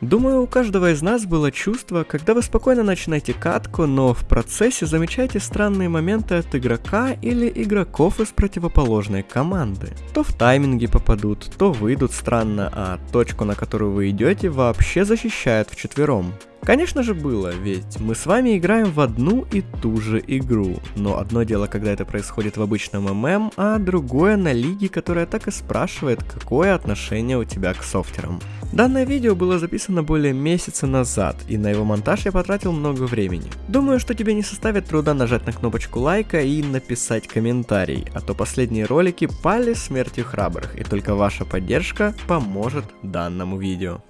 Думаю, у каждого из нас было чувство, когда вы спокойно начинаете катку, но в процессе замечаете странные моменты от игрока или игроков из противоположной команды. То в тайминге попадут, то выйдут странно, а точку, на которую вы идете, вообще защищают вчетвером. Конечно же было, ведь мы с вами играем в одну и ту же игру, но одно дело, когда это происходит в обычном ММ, а другое на лиге, которая так и спрашивает, какое отношение у тебя к софтерам. Данное видео было записано более месяца назад, и на его монтаж я потратил много времени. Думаю, что тебе не составит труда нажать на кнопочку лайка и написать комментарий, а то последние ролики пали смертью храбрых, и только ваша поддержка поможет данному видео.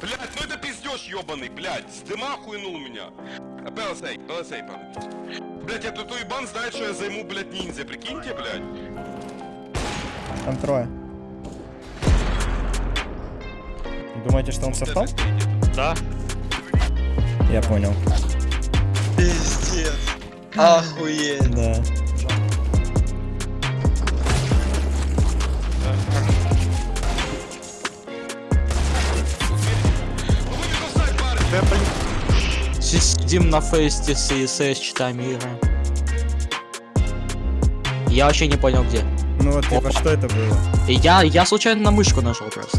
Блять, ну это ебаный, блять, с дыма хуйнул меня. Пелсей, Блять, я тут ебан знает, что я займу, блять, ниндзя, прикиньте, блять. Там трое. Думаете, что он софтом? Да. Я понял. Пиздец. Охуеть. Да. Сидим на фесте с CSS, читаем игры. Я вообще не понял где. Ну вот, типа, что это было? И я, я случайно на мышку нажал просто.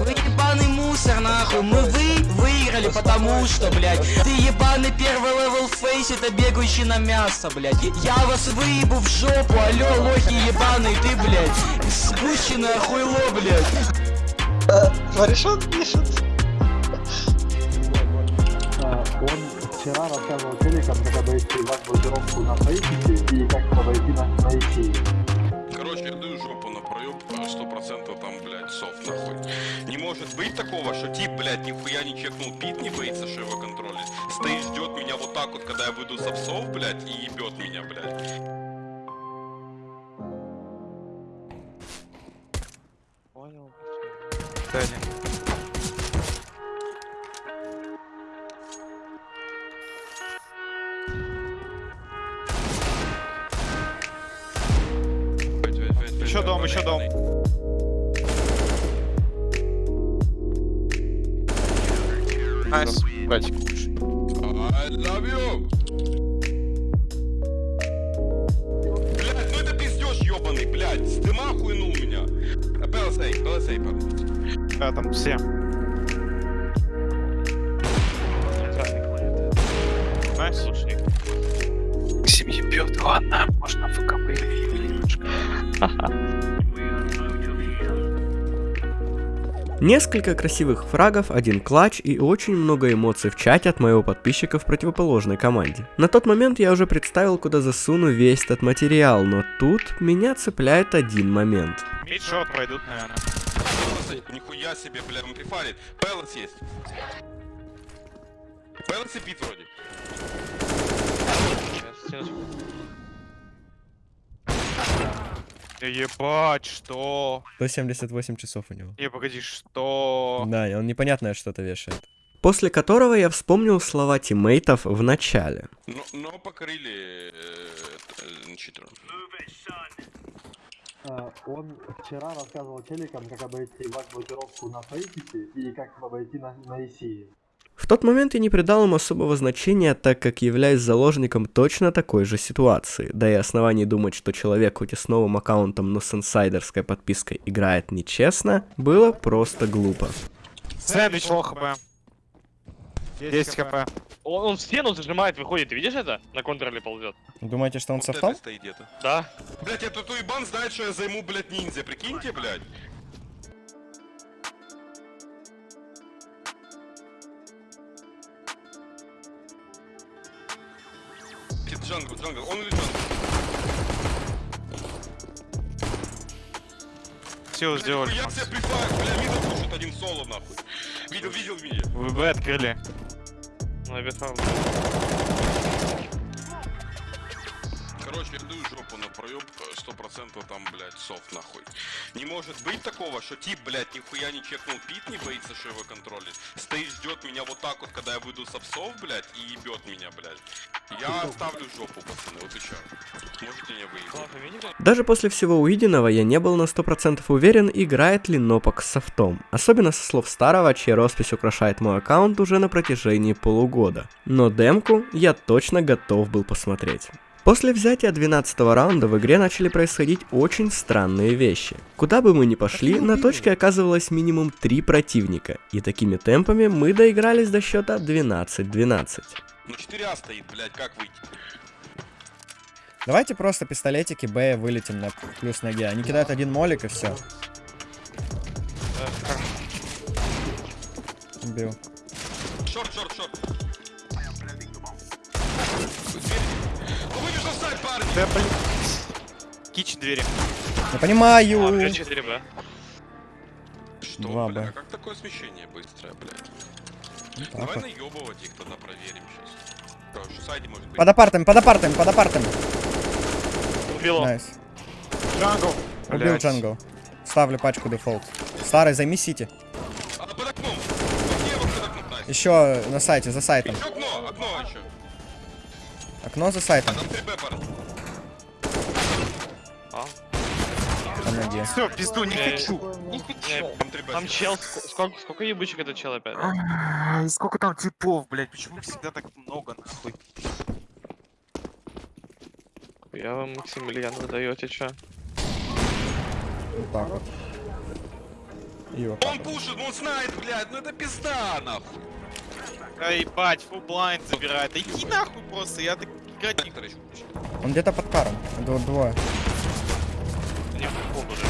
Вы ебаный мусор, нахуй. Мы вы выиграли, потому что, блядь, ты ебаный первый level Faceit а, бегающий на мясо, блядь. Я вас выебу в жопу, алё, лохи ебаный, ты, блядь, спущенное хуйло, блядь. Смотришь, он пишет. Вчера рассказывал телекам, как обойти вас блокировку на фейсике и как обойти на, на ИСИ. Короче, я даю жопу на проеб, сто процентов там, блядь, софт нахуй. Не может быть такого, что тип, блядь, нихуя не чекнул пит, не боится, что его контролит. Стоит, ждет меня вот так вот, когда я выйду с овсов, блядь, и ебет меня, блядь. Понял. Еще дом, еще дом. Nice. Братик. I love you! Блядь, ну это пиздеж ебаный, блядь, с дыма хуйнул меня. Palace, palace, Да, там все. Nice, слушай. Семьи бьет, ладно, можно. Несколько красивых фрагов, один клатч и очень много эмоций в чате от моего подписчика в противоположной команде. На тот момент я уже представил, куда засуну весь этот материал, но тут меня цепляет один момент. Мидшот пройдут, наверное. Нихуя себе, бля, он прифарит. Пелс есть. Пелс и пит вроде. Да ебать, что? 178 часов у него. Не, погоди, что? Да, и он непонятное что-то вешает. После которого я вспомнил слова тиммейтов в начале. Но, но покорили э. А, Он вчера рассказывал телекам, как обойти вас блокировку на фейсике и как обойти на, на ИСИ. В тот момент я не придал им особого значения, так как являюсь заложником точно такой же ситуации. Да и оснований думать, что человек хоть и с новым аккаунтом, но с инсайдерской подпиской играет нечестно, было просто глупо. Сэндвич лох хп. 10 хп. Он, он в стену зажимает, выходит, ты видишь это? На контроле ползет. Думаете, что он Вот стоит где-то. Да. Блять, я тут уебан знает, что я займу, блядь, ниндзя, прикиньте, блядь. Джангл, джангл, он или джангл? Все сделали. Я себе прифайр, бля, видел, слушает один соло, нахуй. Видел, видел меня. Вы Б открыли. Ну, я бесал. Короче, жопу на проеб, сто процентов там, блядь, софт нахуй. Не может быть такого, что тип, блядь, нихуя не чекнул пит, не боится, что его контролит. Стоит, ждет меня вот так вот, когда я выйду с овсов, блядь, и ебет меня, блядь. Я ставлю жопу, пацаны, вот чё. Можете не выиграть. Ладно, видите? Даже после всего увиденного я не был на 100% уверен, играет ли Нопок с софтом. Особенно со слов старого, чья роспись украшает мой аккаунт уже на протяжении полугода. Но демку я точно готов был посмотреть. После взятия 12 раунда в игре начали происходить очень странные вещи. Куда бы мы ни пошли, на точке оказывалось минимум 3 противника, и такими темпами мы доигрались до счета 12-12. Ну 4А стоит, блядь, как выйти? Давайте просто пистолетики Б вылетим на плюс ноге. Они кидают один молик и все. Убил. Шорт, шорт, шорт. Да, блин. Кич двери. Я понимаю. А, 5-4, б. Что, Два бля, Б. как такое смещение быстрое, блядь? Так Давай вот. наебывать их тогда проверим сейчас. Короче, в сайте может быть. Под апартами, под апартами, под апартами. Убил. Nice. Jungle. Убил Блядь. Jungle. Ставлю пачку дефолт. Старый, займи CT. А, под окном! Вот лево под окном, nice. Еще на сайте, за сайтом. Еще окно, окно еще. Окно за сайтом. Там 3Б, парни. На Все, пизду, не хочу. Не, Там 3Б. Там чел, ск- сколько, сколько ебучек этот чел опять? Ай, Сколько там типов, блядь, почему всегда так много, нахуй? Я вам Максимилиан вы даете, чё? Вот так вот. И вот Он пушит, он знает, блядь, ну это пизда, нахуй. Да ебать, фу блайнд забирает. Да иди нахуй просто, я так играть не пушит. Он где-то под каром. Дво- Двое. Не похоже.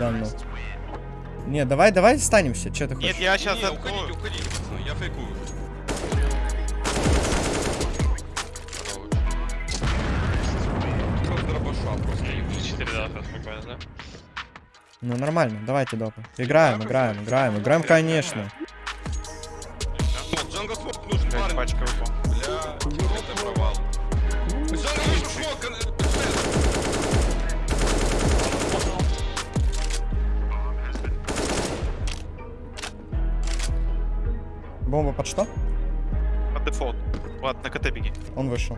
Да ну. Не, давай, давай станемся. Че ты Нет, хочешь? я сейчас Не, уходите, открою. уходите, пацаны, я фейкую. Хорош. Просто дробаша просто ебучий. 4 да, сейчас спокойно, да? Ну нормально, давайте допы. Играем, играем, играем, играем, конечно. Бомба под что? Под дефолт. Ладно, на КТ беги. Он вышел.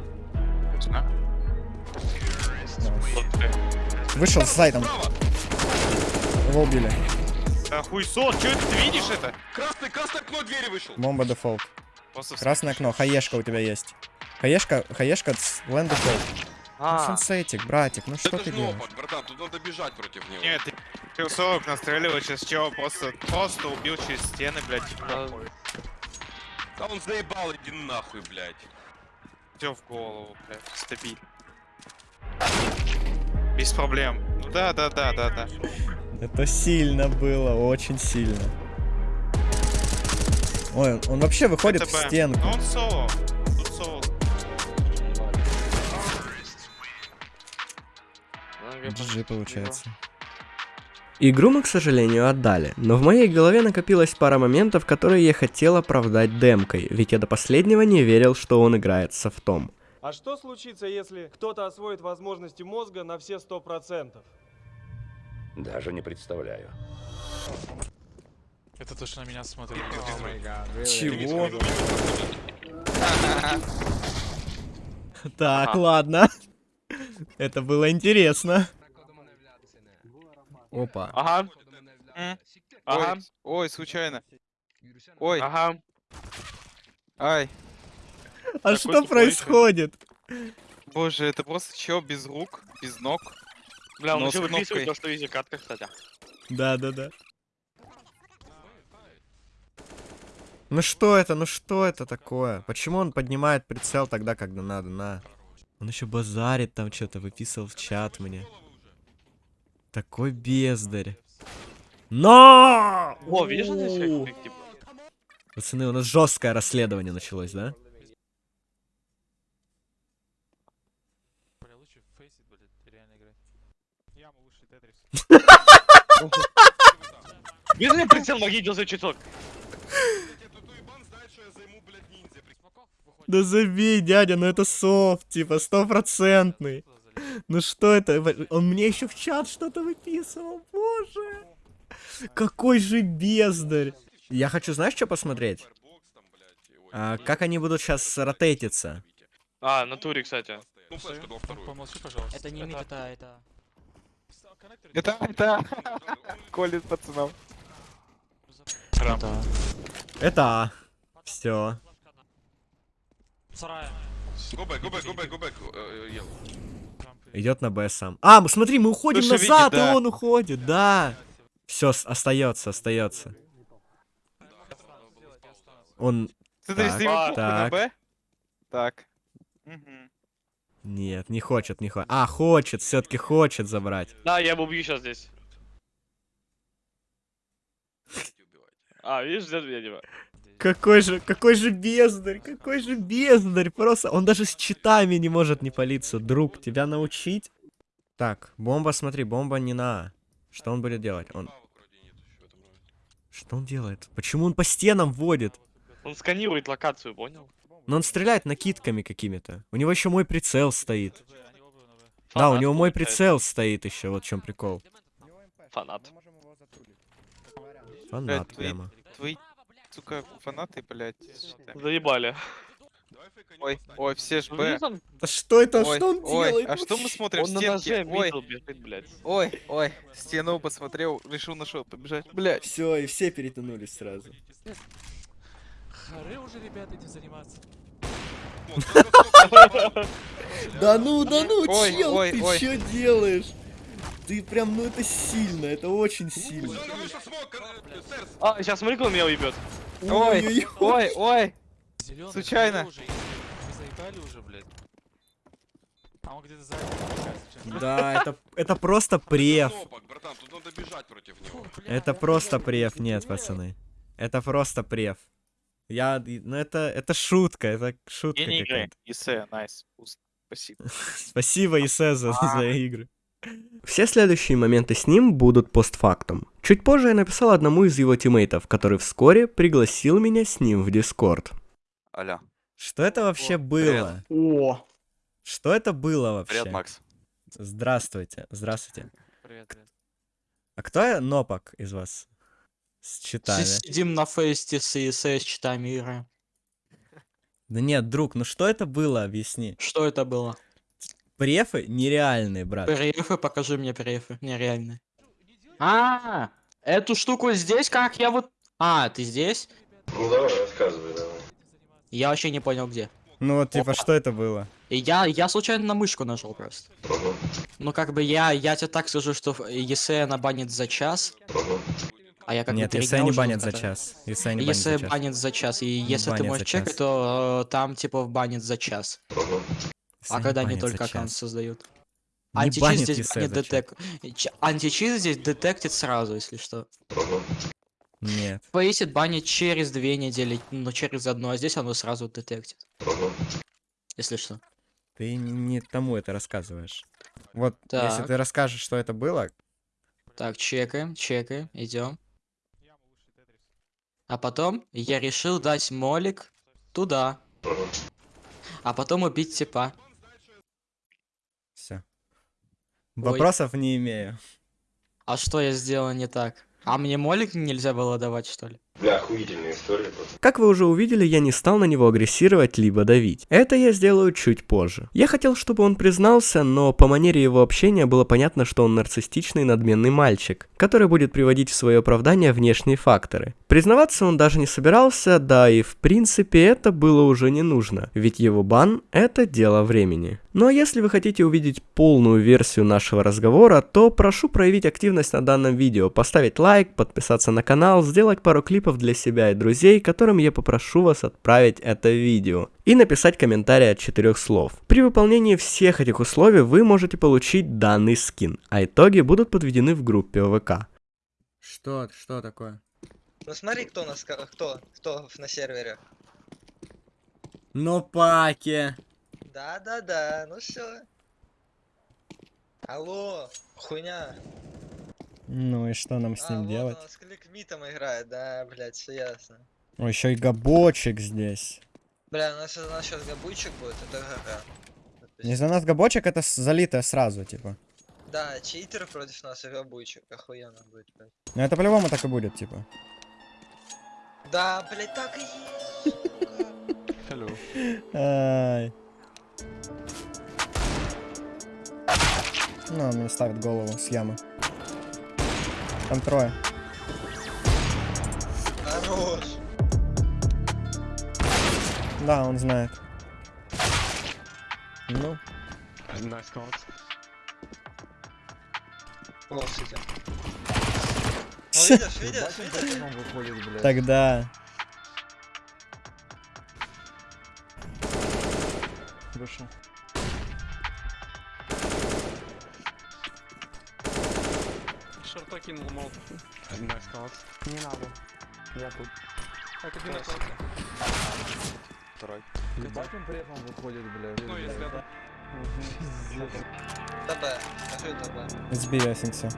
Э, Вышел с сайтом. Его убили. Да хуйсон, чё это, ты видишь это? Красный, красное окно двери вышел. Бомба дефолт. Красное окно. Хаешка у тебя есть. Хаешка, хаешка с лэнд дефолт. Ну, А, сенсейтик, братик, ну что ты делаешь? братан, тут надо бежать против него. Нет, ты ты 40 настреливал, сейчас чего просто, просто убил через стены, блядь. А, Да он заебал, иди нахуй, блядь. Все в голову, блядь, стабильно. Без проблем. Ну да, да, да, да, да. Это сильно было, очень сильно. Ой, он, он вообще выходит в ТБ. стенку. Ну он соло. Тут соло. GG получается. Игру мы, к сожалению, отдали, но в моей голове накопилась пара моментов, которые я хотел оправдать демкой, ведь я до последнего не верил, что он играет с софтом. А что случится, если кто-то освоит возможности мозга на все сто процентов? Даже не представляю. Это то, что на меня смотрит. Чего? Так, ладно. Это было интересно. Опа. Ага, М? ага, Ой, ой, случайно. Ой, ага. ай. А Такой что тупой происходит? Боже, это просто чел без рук, без ног. Бля, он Но еще выписывает то, что изи катка, кстати. Да, да, да. Ну что это, ну что это такое? Почему он поднимает прицел тогда, когда надо, на? Он еще базарит там что-то, выписывал в чат мне. Такой бездарь. Но! О, видишь, как, типа? Пацаны, у нас жесткое расследование началось, да? Бля, лучше в фейсит, блядь, реально играть. Яма лучше Тетрис. Видишь, мне прицел магнитил за я выходит. Да забей, дядя, ну это софт, типа, стопроцентный. Ну что это? Он мне еще в чат что-то выписывал, боже. Какой же бездарь. Я хочу, знаешь, что посмотреть? А как они будут сейчас ротейтиться? А, на туре, кстати. Ну, флешку дал вторую. Помолчи, пожалуйста. Это не мид, это, это... Это, это... Колет пацанам. это... Это Все. Сарая. Go back, go back, go back, go back. э, э. Идет на Б сам. А, смотри, мы уходим Слушай, назад, да. и он уходит, да. Все, остается, остается. Он. Смотри, Так, на так. Б. Так. Нет, не хочет, не хочет. А, хочет, все-таки хочет забрать. Да, я его убью сейчас здесь. А, видишь, ждет меня. Какой же, какой же бездарь, какой же бездарь, просто он даже с читами не может не палиться, друг, тебя научить? Так, бомба, смотри, бомба не на А. Что он будет делать? Он... Что он делает? Почему он по стенам водит? Он сканирует локацию, понял? Но он стреляет накидками какими-то. У него еще мой прицел стоит. Да, у Фанат него мой прицел стоит еще, вот в чем прикол. Фанат. Фанат твои- прямо. Твои, сука, фанаты, блядь. считай. Заебали. Ой, ой, все ж Ну, Б. Да что это, Ой, что он ой, делает? а что мы смотрим? Он на Стенки. ноже Ой, бежит, блядь. ой, ой, стену посмотрел, решил на что побежать. Блядь. Все, и все перетянулись сразу. Хоры уже, ребята, этим заниматься. Да ну, да ну, чел, ты что делаешь? Ты прям, ну это сильно, это очень сильно. А, сейчас смотри, кто меня уебет. Ой, Ой-ой-ой. ой, ой. Зелёный, Случайно. хоры уже, вы заебали уже, блядь. А он где-то сзади. случайно. Да, это, это просто преф. Это просто преф, нет, пацаны. Это просто преф. Я, ну это, это шутка, это шутка какая-то. Исе, nice. Спасибо. Спасибо, Исе, за, за игры. Все следующие моменты с ним будут постфактум. Чуть позже я написал одному из его тиммейтов, который вскоре пригласил меня с ним в Дискорд. Алло. Что это вообще было? О! Что это было вообще? Привет, Макс. Здравствуйте, здравствуйте. Привет, привет. А кто я Нопок из вас? С читами. Сидим на фесте с ESS с читами игры. Да нет, друг, ну что это было, объясни. Что это было? Префы нереальные, брат. Перефы, покажи мне перефы. Нереально. А, эту штуку здесь, как я вот... А, ты здесь? Ну давай, рассказывай, давай. Я вообще не понял где. Ну вот, типа, что это было? И я, я случайно на мышку нажал просто. Ну как бы я, я тебе так скажу, что ЕСЭ она банит за час. А я как Нет, если не банят за час. Если не банят Если за час. банит за час, и если ты банят можешь чекать, то э, там типа банит за час. Если А не когда они только аккаунт создают. Не Античиз здесь за час. детек... Античиз здесь детектит сразу, если что. Нет. Фейсит банит через две недели, но через одну, а здесь оно сразу детектит. Если что. Ты не, не тому это рассказываешь. Вот, если Так. ты расскажешь, что это было, Так, чекаем, чекаем, идем. А потом я решил дать молик туда. А потом убить типа. все. Вопросов не имею. А что я сделал не так? А мне молик нельзя было давать, что ли? Бля, охуительная история просто. Как вы уже увидели, я не стал на него агрессировать либо давить. Это я сделаю чуть позже. Я хотел, чтобы он признался, но по манере его общения было понятно, что он нарциссичный надменный мальчик, который будет приводить в свое оправдание внешние факторы. Признаваться он даже не собирался, да и в принципе это было уже не нужно, ведь его бан – это дело времени. Ну а если вы хотите увидеть полную версию нашего разговора, то прошу проявить активность на данном видео, поставить лайк, подписаться на канал, сделать пару клипов для себя и друзей, которым я попрошу вас отправить это видео, и написать комментарий от четырех слов. При выполнении всех этих условий вы можете получить данный скин, а итоги будут подведены в группе ОВК. Что, что такое? Ну смотри, кто у нас, кто, кто на сервере. Ну, паки. Да-да-да, ну все. Алло, хуйня. Ну и что нам с а, ним вот делать? он с кликмитом играет, да, блядь, все ясно. О, еще и габочек здесь. Бля, у нас, у нас сейчас габуйчик будет, это ГГ. Не за нас габочек, это залитое сразу, типа. Да, читер против нас и габуйчик, охуенно будет, блядь. Ну это по-любому так и будет, типа. Да, блядь, так и есть. Ай. Ну, он мне ставит голову с ямы. Там трое. Хорош. Да, он знает. Ну, Лошади. Ну, видишь, видишь, видишь? тогда. Вышел. Кинул молот. Не надо. Я тут. Так, один остался. Второй. Ебать он при этом выходит, блядь. Ну, если это... ТБ. Скажи ТБ. Сбей Асинса.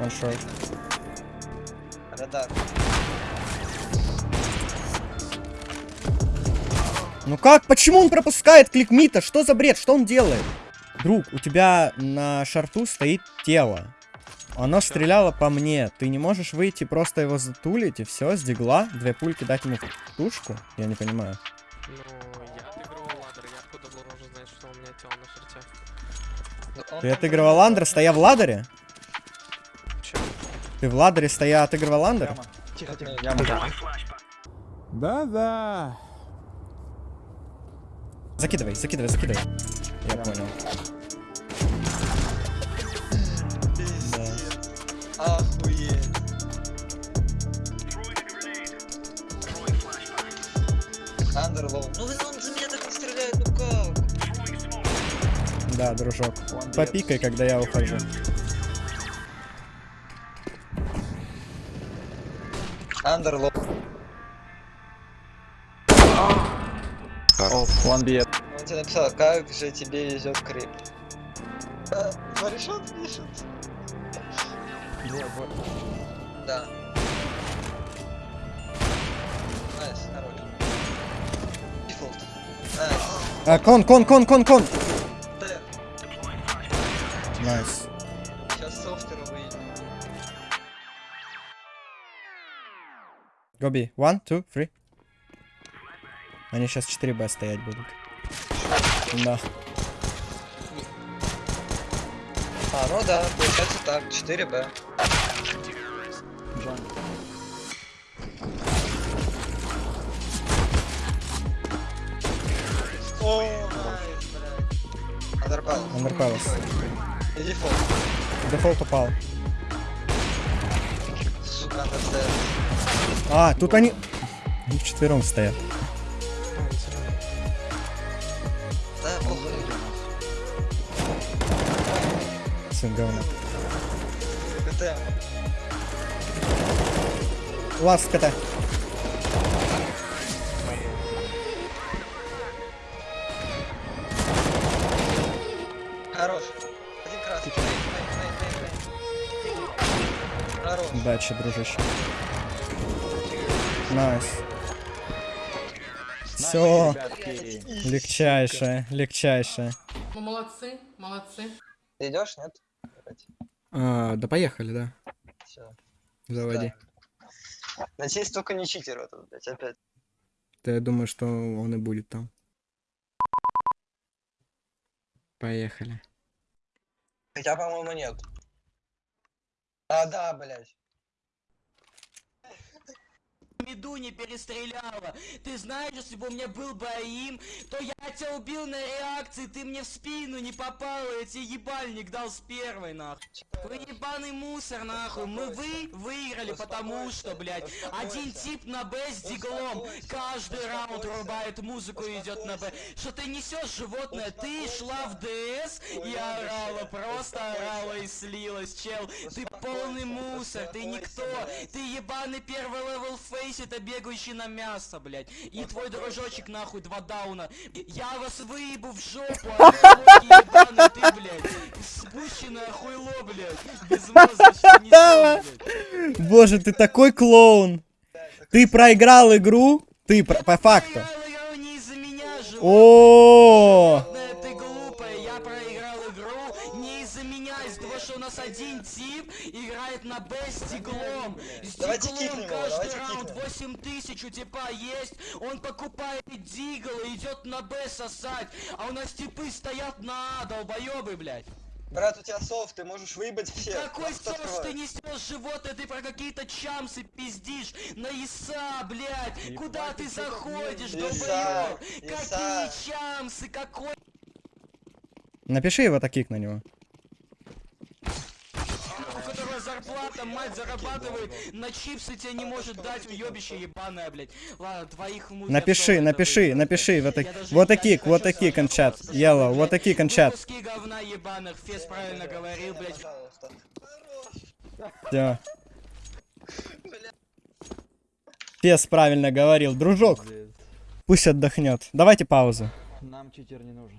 Он шорт. Радар. Ну как? Почему он пропускает кликмита? Что за бред? Что он делает? Друг, у тебя на шарту стоит тело. Оно стреляло по мне. Ты не можешь выйти, просто его затулить и все, с дигла, две пульки дать ему тушку? Я не понимаю. Ну, я отыгрывал ладер, я откуда должен знать, что у меня тело на шорте. Ну, он Ты там отыгрывал был. андер, стоя в ладере? Чё? Ты в ладере стоя отыгрывал андер? Тихо, тихо. Я Да-да. Закидывай, закидывай, закидывай. Я понял. Охуеть. Андерлоу. Ну он за меня так не стреляет, ну как? Да, дружок. Попикай, когда я ухожу. Андерлоу. One B. Тебе написал, как же тебе везет крип. А, Варишот пишет. Да. Найс, хорош. Дефолт. Найс. А, кон, кон, кон, кон, кон! Найс. Сейчас софтеру выйдет. Go B. One, two, three. Они сейчас 4Б стоять будут. Да. А, ну да, получается так, 4Б. О, nice, блядь. Under pal. Under palace. И дефолт. Дефолт упал. Сука. А, тут они... Они вчетвером стоят. Сын говна. КТ. Ласт КТ. Хорош. Один красный. Хорош. Удачи, дружище. Nice. Все. Легчайшее, легчайшее. Ну, молодцы, молодцы. Ты идешь, нет? А, да поехали, да. Все. Заводи. Надеюсь, только не читер этот, блядь, опять. Да я думаю, что он и будет там. Поехали. Хотя, по-моему, нет. А, да, блядь. Меду не перестреляла. Ты знаешь, если бы у меня был бы АИМ, то я тебя убил на реакции, ты мне в спину не попал, я тебе ебальник дал с первой, нахуй. Вы ебаный мусор, нахуй. Мы вы выиграли, потому что, блядь, один тип на Б с диглом. Каждый раунд рубает музыку и идет на Б. Что ты несешь, животное? Ты шла в ДС и орала, просто орала и слилась, чел. Ты полный мусор, ты никто. Ты ебаный первый level Faceit а, бегающий на мясо, блядь. И твой дружочек, нахуй, два дауна. Я вас выебу в жопу, а ты, блядь. Спущенное хуйло, блядь. Без мозга, что несёшь, блядь. Боже, ты такой клоун. Ты проиграл игру? Ты по факту. О, игру не из-за меня, из-за того, что у нас один тип играет на Б с диглом. С Давайте диглом кикнем его, каждый раунд кикнем. 8 тысяч у типа есть, он покупает дигл и идет на Б сосать, а у нас типы стоят на А, долбоебы, блядь. Брат, у тебя софт, ты можешь выебать всех. Какой соус ты несешь животное, ты про какие-то чамсы пиздишь, на ИСа, блядь, куда ты заходишь, Иса. какие чамсы, какой Напиши его таких на него. у которого зарплата, мать зарабатывает, на чипсы тебе не может дать, уебище ебаное, блядь. Ладно, твоих ему Напиши, напиши, напиши. Вот, так, вот такие, вот такие кончат. Yellow, вот такие кончат. Куски говна ебаных, Фес правильно говорил, блядь. Всё. Пес правильно говорил. Дружок, пусть отдохнет. Давайте паузу. Нам читер не нужен.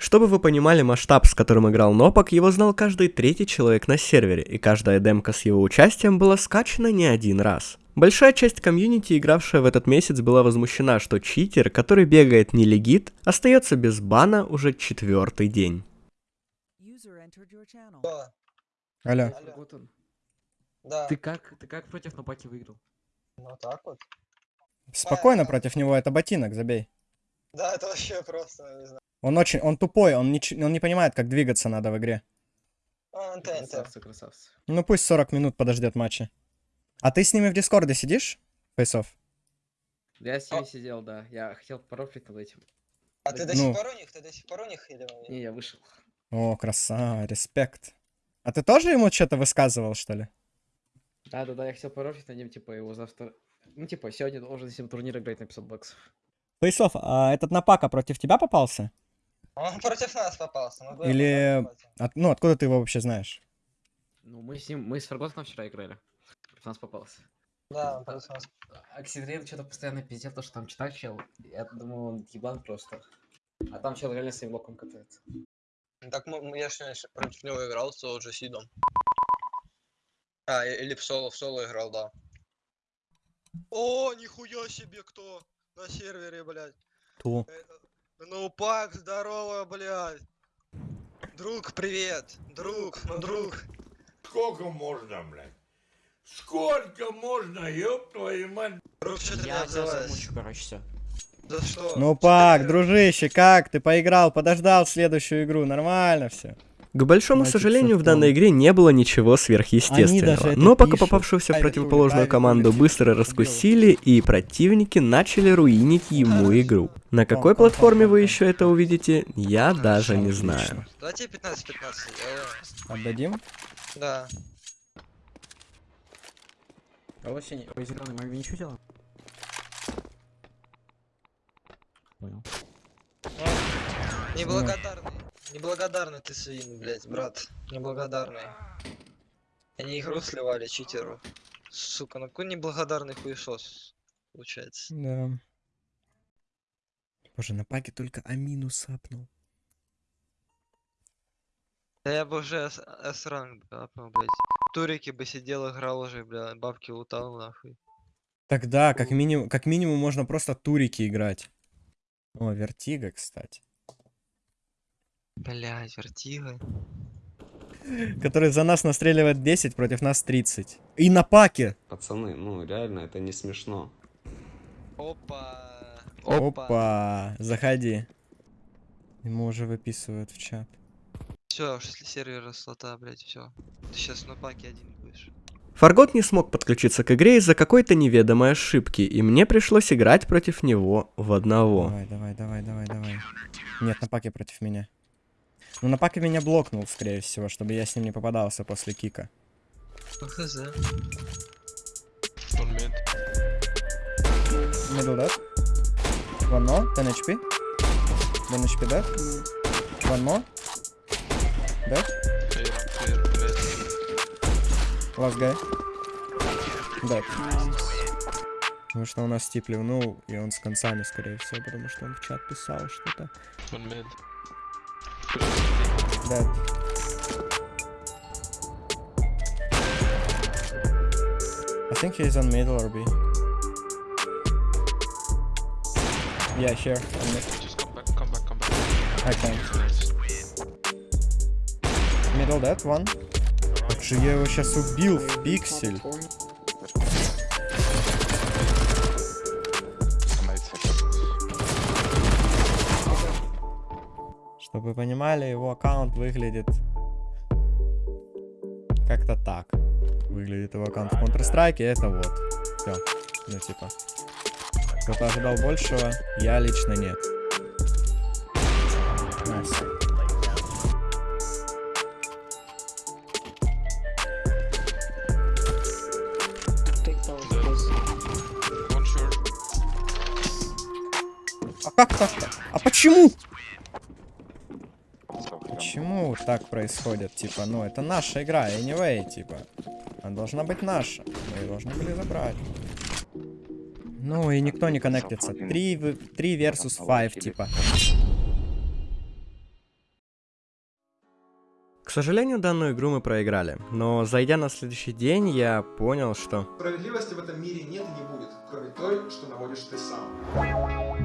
Чтобы вы понимали масштаб, с которым играл Нопок, его знал каждый третий человек на сервере, и каждая демка с его участием была скачана не один раз. Большая часть комьюнити, игравшая в этот месяц, была возмущена, что читер, который бегает нелегит, остается без бана уже четвертый день. Да. Алло. Вот он. Да. Ты как, ты как против Нопаки выиграл? Ну так вот. Спокойно против него, это ботинок, забей. Да, это вообще просто, не знаю. Он очень, он тупой, он не, он не понимает, как двигаться надо в игре. А, НТ, НТ. Красавцы, красавцы. Ну пусть 40 минут подождет матча. А ты с ними в Дискорде сидишь? Фейсов? Я с ними сидел, да. Я хотел порофлить над этим. А ты до Ну. сих пор у них? Ты до сих пор у них или... Не, я вышел. О, красава, респект. А ты тоже ему что-то высказывал, что ли? Да, да, да, я хотел порофлить над ним, типа, его завтра... Ну, типа, сегодня должен с ним турнир играть на 500 баксов. Фейсов, а этот напака против тебя попался? Он против нас попался. мы Или... от- ну, откуда ты его вообще знаешь? Ну, мы с ним, мы с Ферготом вчера играли. Против нас попался. Да, он против нас. Оксидрейн что-то постоянно пиздел, то, что там читать чел. Я думал, он ебан просто. А там чел реально своим локом катается. Так мы, я ж сегодня против него играл с OG Сидом. А, или в соло, в соло играл, да. О, нихуя себе кто на сервере, блядь. Ту. Ну, пак, здорово, блядь. Друг, привет. Друг, ну друг. Сколько можно, блядь? Сколько можно, ёб твою мать? Друг, что ты Я тебя замучу, короче, все. За что? Ну, Пак, дружище, как? Ты поиграл, подождал следующую игру, нормально все. К большому сожалению, в данной игре не было ничего сверхъестественного. Но пока попавшуюся в противоположную команду быстро раскусили, и противники начали руинить ему игру. На какой платформе вы еще это увидите, я даже не знаю. Давайте 15-15. э, Отдадим? Да. А вот синий, ой, зеленый, мы ничего делаем? Понял. Неблагодарный. Неблагодарный ты свин, блядь, брат. Неблагодарный. Они игру сливали читеру. Сука, ну какой неблагодарный хуесос. Получается. Да. Боже, на паке только Амину сапнул. Да я бы уже С-ранг апнул, блядь. В Турике бы сидел, играл уже, бля, бабки лутал, нахуй. Тогда, как минимум, как минимум, можно просто турики играть. О, вертига, кстати. Блядь, вертига. Который за нас настреливает 10, против нас 30. И на паке! Пацаны, ну реально, это не смешно. Опа. Опа, заходи. Ему уже выписывают в чат. Все, если сервер слота, блядь, все. Ты сейчас на паке один будешь. Фаргот не смог подключиться к игре из-за какой-то неведомой ошибки, и мне пришлось играть против него в одного. Давай, давай, давай, давай, давай. Нет, на паке против меня. Ну, на меня блокнул, скорее всего, чтобы я с ним не попадался после кика. Хз. Middle dead. One more, 10 HP. 1 HP dead. One more. Dead. Last guy. Dead. Потому что у нас тип ливнул, и он с концами, скорее всего, потому что он в чат писал что-то. Dead. I think he's on middle or B. Yeah, sure. on mid. Just come back, come back, come back. I can't. Middle dead, one. Как же я его сейчас убил в пиксель. Чтобы вы понимали, его аккаунт выглядит как-то так. Выглядит его аккаунт в Counter-Strike, и это вот. Все. Ну, типа. Кто-то ожидал большего, я лично нет. Nice. А как так-то? А почему? Почему так происходит? Типа, ну, это наша игра, anyway, типа. Она должна быть наша. Мы ее должны были забрать. Ну, и никто не коннектится. 3, 3 versus 5, типа. К сожалению, данную игру мы проиграли, но зайдя на следующий день, я понял, что... Справедливости в этом мире нет и не будет, кроме той, что наводишь ты сам.